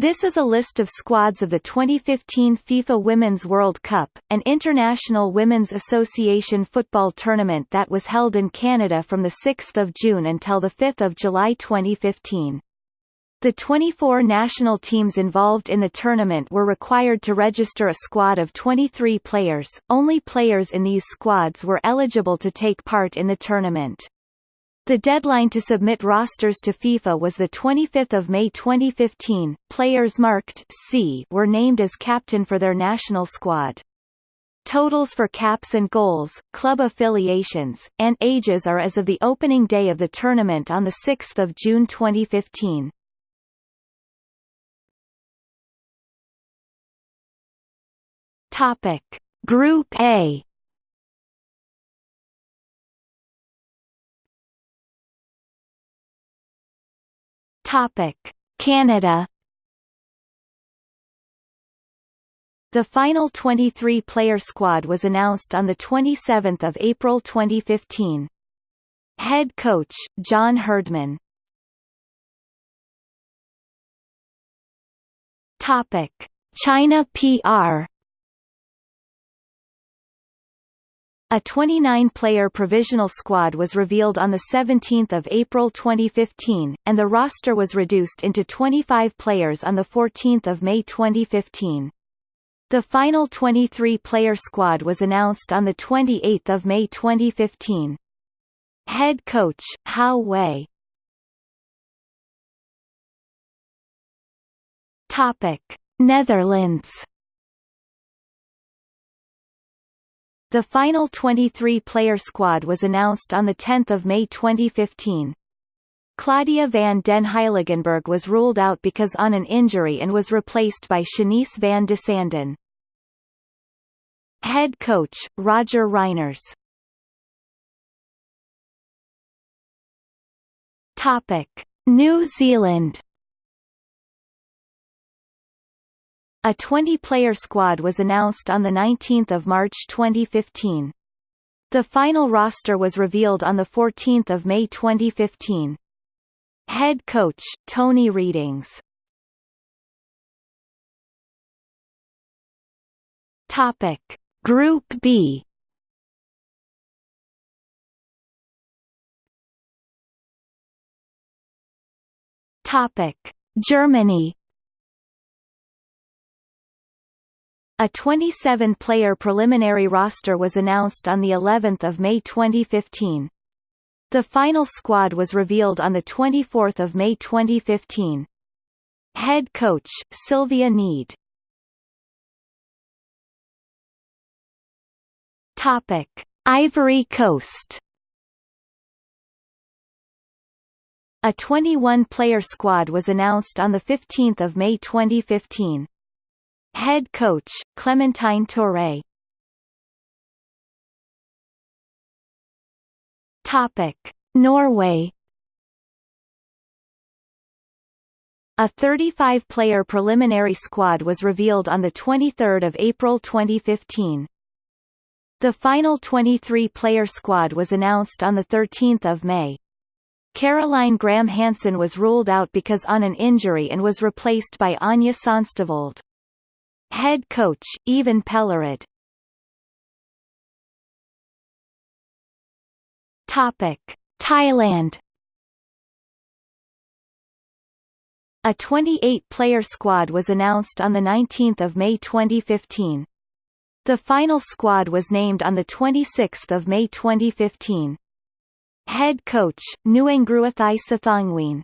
This is a list of squads of the 2015 FIFA Women's World Cup, an international women's association football tournament that was held in Canada from 6 June until 5 July 2015. The 24 national teams involved in the tournament were required to register a squad of 23 players, only players in these squads were eligible to take part in the tournament. The deadline to submit rosters to FIFA was 25 May 2015. Players marked C were named as captain for their national squad. Totals for caps and goals, club affiliations, and ages are as of the opening day of the tournament on 6 June 2015. Topic. Group A Topic: Canada. The final 23-player squad was announced on 27 April 2015. Head coach, John Herdman. Topic: China PR A 29-player provisional squad was revealed on 17 April 2015, and the roster was reduced into 25 players on 14 May 2015. The final 23-player squad was announced on 28 May 2015. Head coach, Hao Wei Topic. Netherlands The final 23-player squad was announced on 10 May 2015. Claudia van den Heiligenberg was ruled out because on an injury and was replaced by Shanice van de Sanden. Head coach, Roger Reijners. New Zealand A 20-player squad was announced on 19 March 2015. The final roster was revealed on 14 May 2015. Head coach, Tony Readings Topic. Group B Topic. Germany A 27-player preliminary roster was announced on the 11th of May 2015. The final squad was revealed on the 24th of May 2015. Head coach Silvia Neid. Topic: Ivory Coast. A 21-player squad was announced on the 15th of May 2015. Head coach, Clementine Touré Topic. Norway A 35-player preliminary squad was revealed on 23 April 2015. The final 23-player squad was announced on 13 May. Caroline Graham Hansen was ruled out because on an injury and was replaced by Anja Sonstevold. Head coach, Ivan Pellerud. Thailand A 28-player squad was announced on 19 May 2015. The final squad was named on 26 May 2015. Head coach, Nuengruathai Sathongween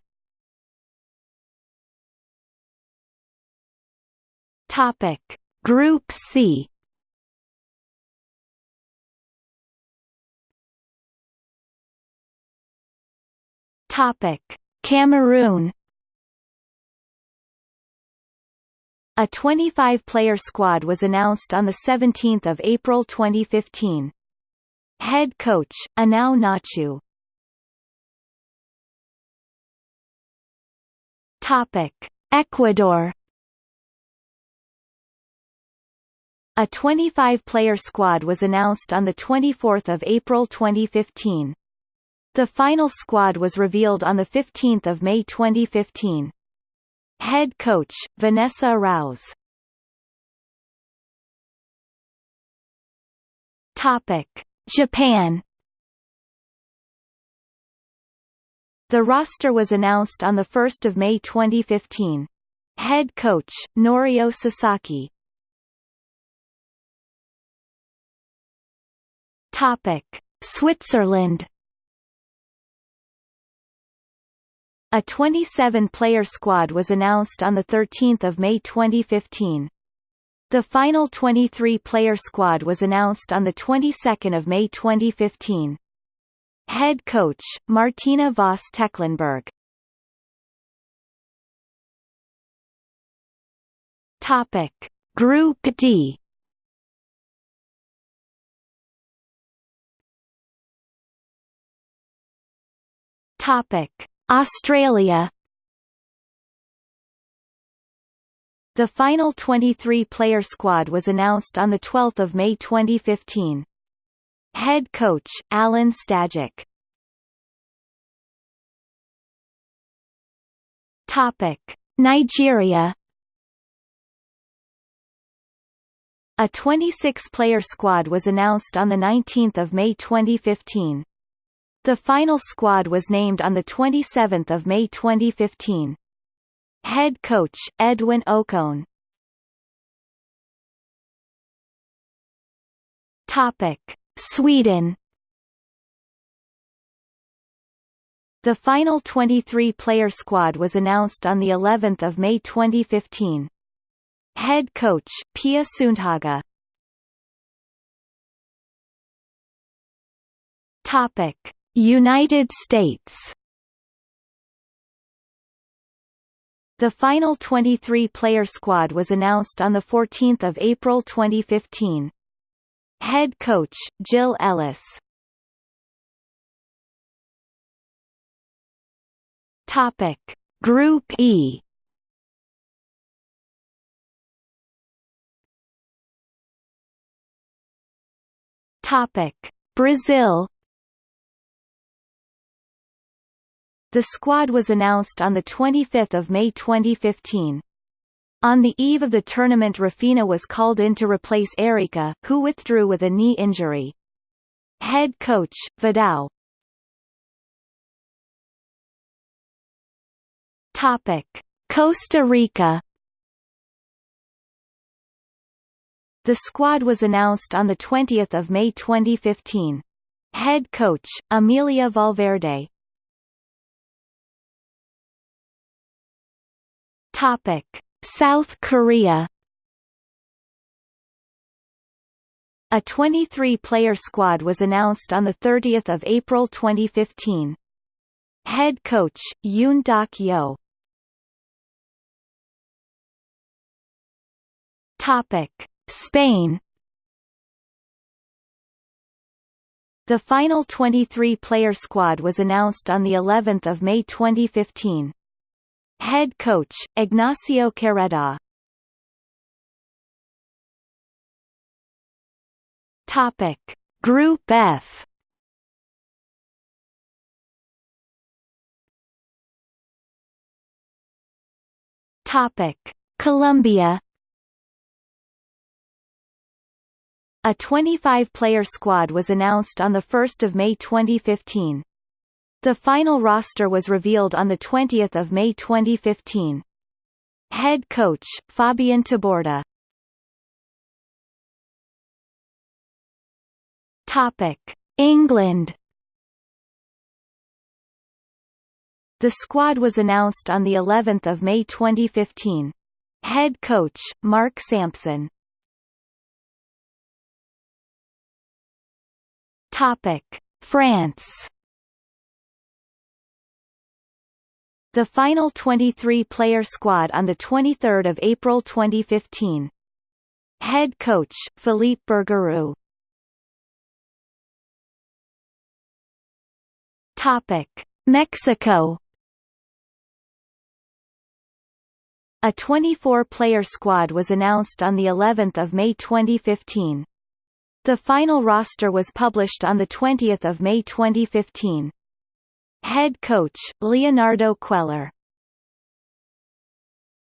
Topic: Group C. Topic: Cameroon. A 25-player squad was announced on 17 April 2015. Head coach, Enow Ngachu. Topic: Ecuador A 25-player squad was announced on 24 April 2015. The final squad was revealed on 15 May 2015. Head coach, Vanessa Arauz Topic. Japan The roster was announced on 1 May 2015. Head coach, Norio Sasaki Topic: Switzerland. A 27-player squad was announced on 13 May 2015. The final 23-player squad was announced on the 22nd of May 2015. Head coach, Martina Voss Tecklenburg. Topic: Group D. Topic: Australia. The final 23-player squad was announced on 12 May 2015. Head coach, Alen Stajcic. Topic: Nigeria. A 26-player squad was announced on 19 May 2015. The final squad was named on 27 May 2015. Head coach, Edwin Okon Topic. Sweden The final 23-player squad was announced on the 11th of May 2015. Head coach, Pia Sundhage. Topic. United States The final 23-player squad was announced on 14 April 2015. Head coach, Jill Ellis Topic. Group E Topic. Brazil The squad was announced on 25 May 2015. On the eve of the tournament Rafinha was called in to replace Erika, who withdrew with a knee injury. Head coach, Vidal. Costa Rica The squad was announced on 20 May 2015. Head coach, Amelia Valverde Topic: South Korea. A 23-player squad was announced on 30 April 2015. Head coach, Yoon Duk-yeo. Topic: Spain. The final 23-player squad was announced on the 11th of May 2015. Head coach, Ignacio Quereda Topic. Group F Topic. Colombia A 25-player squad was announced on 1 May 2015. The final roster was revealed on 20 May 2015. Head coach, Fabian Taborda Topic. England The squad was announced on the 11th of May 2015. Head coach, Mark Sampson Topic. France The final 23-player squad on 23 April 2015. Head coach, Philippe Bergeroo Topic. Mexico A 24-player squad was announced on the 11th of May 2015. The final roster was published on the 20th of May 2015. Head coach, Leonardo Cuellar